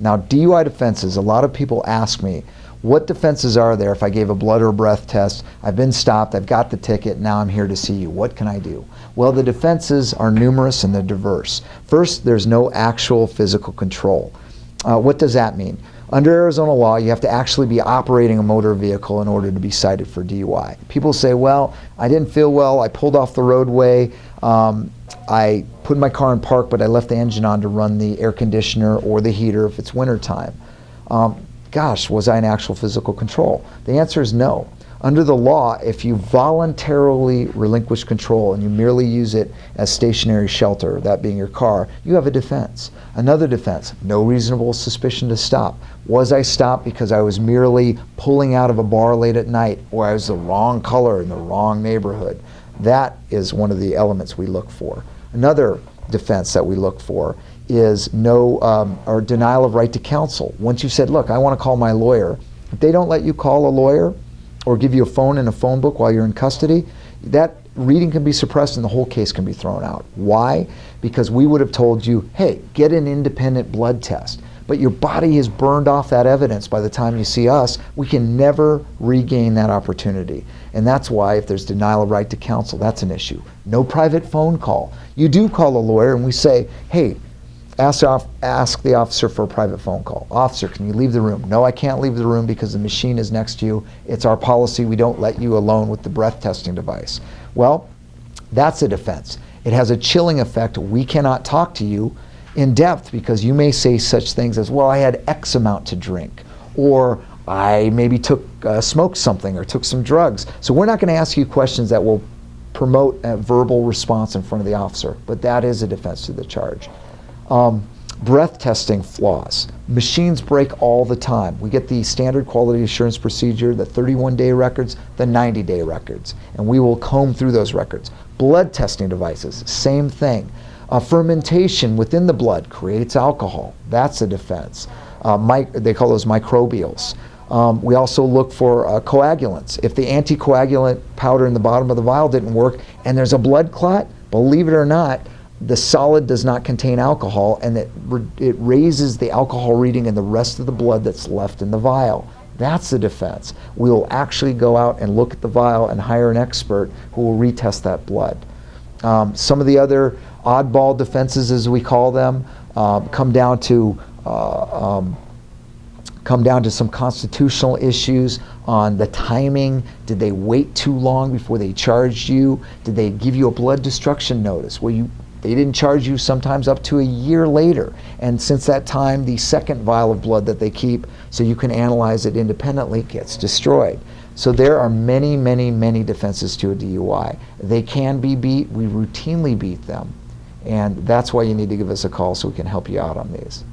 Now, DUI defenses, a lot of people ask me, what defenses are there if I gave a blood or breath test? I've been stopped, I've got the ticket, now I'm here to see you. What can I do? Well, the defenses are numerous and they're diverse. First, there's no actual physical control. Uh, what does that mean? Under Arizona law, you have to actually be operating a motor vehicle in order to be cited for DUI. People say, well, I didn't feel well, I pulled off the roadway, um, I put my car in park, but I left the engine on to run the air conditioner or the heater if it's wintertime. Um, gosh, was I in actual physical control? The answer is no. Under the law, if you voluntarily relinquish control and you merely use it as stationary shelter, that being your car, you have a defense. Another defense, no reasonable suspicion to stop. Was I stopped because I was merely pulling out of a bar late at night or I was the wrong color in the wrong neighborhood? That is one of the elements we look for. Another defense that we look for is no um, or denial of right to counsel. Once you said, look, I want to call my lawyer, if they don't let you call a lawyer, or give you a phone and a phone book while you're in custody, that reading can be suppressed and the whole case can be thrown out. Why? Because we would have told you, hey, get an independent blood test. But your body has burned off that evidence by the time you see us. We can never regain that opportunity. And that's why if there's denial of right to counsel, that's an issue. No private phone call. You do call a lawyer and we say, hey, Ask, off, ask the officer for a private phone call. Officer, can you leave the room? No, I can't leave the room because the machine is next to you. It's our policy. We don't let you alone with the breath testing device. Well, that's a defense. It has a chilling effect. We cannot talk to you in depth because you may say such things as, well, I had X amount to drink, or I maybe took uh, smoked something or took some drugs. So we're not going to ask you questions that will promote a verbal response in front of the officer, but that is a defense to the charge. Um, breath testing flaws. Machines break all the time. We get the standard quality assurance procedure, the 31-day records, the 90-day records, and we will comb through those records. Blood testing devices, same thing. Uh, fermentation within the blood creates alcohol. That's a defense. Uh, they call those microbials. Um, we also look for uh, coagulants. If the anticoagulant powder in the bottom of the vial didn't work and there's a blood clot, believe it or not, the solid does not contain alcohol and it, it raises the alcohol reading in the rest of the blood that's left in the vial. That's the defense. We will actually go out and look at the vial and hire an expert who will retest that blood. Um, some of the other oddball defenses, as we call them, uh, come down to uh, um, come down to some constitutional issues on the timing. Did they wait too long before they charged you? Did they give you a blood destruction notice? Well, you they didn't charge you sometimes up to a year later. And since that time, the second vial of blood that they keep so you can analyze it independently gets destroyed. So there are many, many, many defenses to a DUI. They can be beat. We routinely beat them. And that's why you need to give us a call so we can help you out on these.